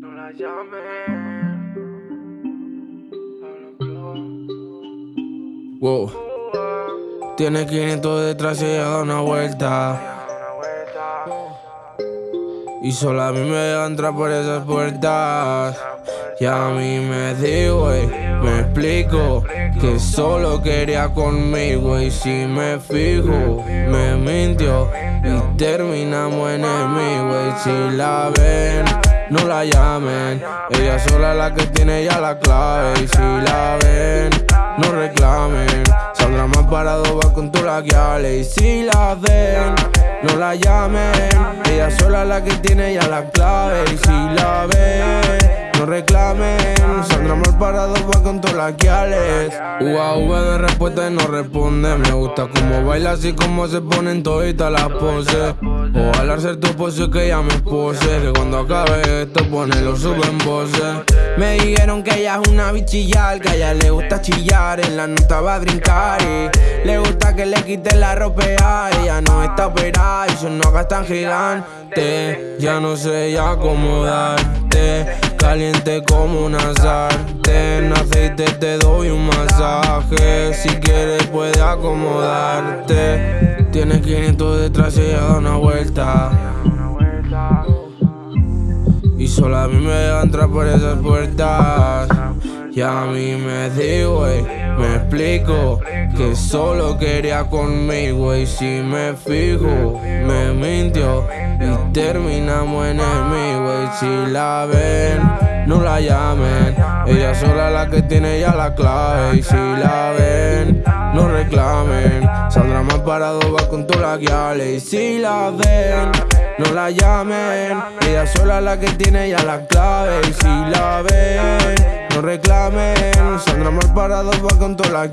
No la llames. Wow. Tiene 500 detrás y ella da una vuelta. Y solo a mí me deja entrar por esas puertas. Y a mí me digo, me explico que solo quería conmigo. Y si me fijo, me mintió y terminamos enemigos. Y si la ven, no la llamen. Ella sola es la que tiene ya la clave. Y si la ven, no reclamen. Saldrá más parado, va con tu laguiales. Y si la ven, no la llamen. Ella sola es la que tiene ya la clave. Y si la ven, reclamen. Saldrá mal parado, va con tus laguiales. UAV de respuesta y no responde. Me gusta cómo baila, así como se ponen toditas las poses. Ojalá ser tu pose que ella me pose. Que cuando acabe esto, lo sube en voces. Me dijeron que ella es una bichillar, que a ella le gusta chillar, en la nota va a brincar y le gusta que le quite la ropa, ella no está operada y sus nogas tan gigante. Ya no sé ya acomodarte, caliente como una sartén, aceite te doy un masaje, si quieres puedes acomodarte. Tienes 500 detrás y ella da una vuelta. Y solo a mí me deja entrar por esas puertas. Y a mí me digo, me explico que solo quería conmigo. Y si me fijo, me mintió y terminamos enemigos. Si la ven, no la llamen. Ella sola la que tiene ya la clave. Y si la ven, no reclamen. Saldrá más parado, va con todas las Y si la ven, no la llamen. Ella sola la que tiene ya la clave. Y si la ven, no reclamen. Saldrá mal parado, va con todas las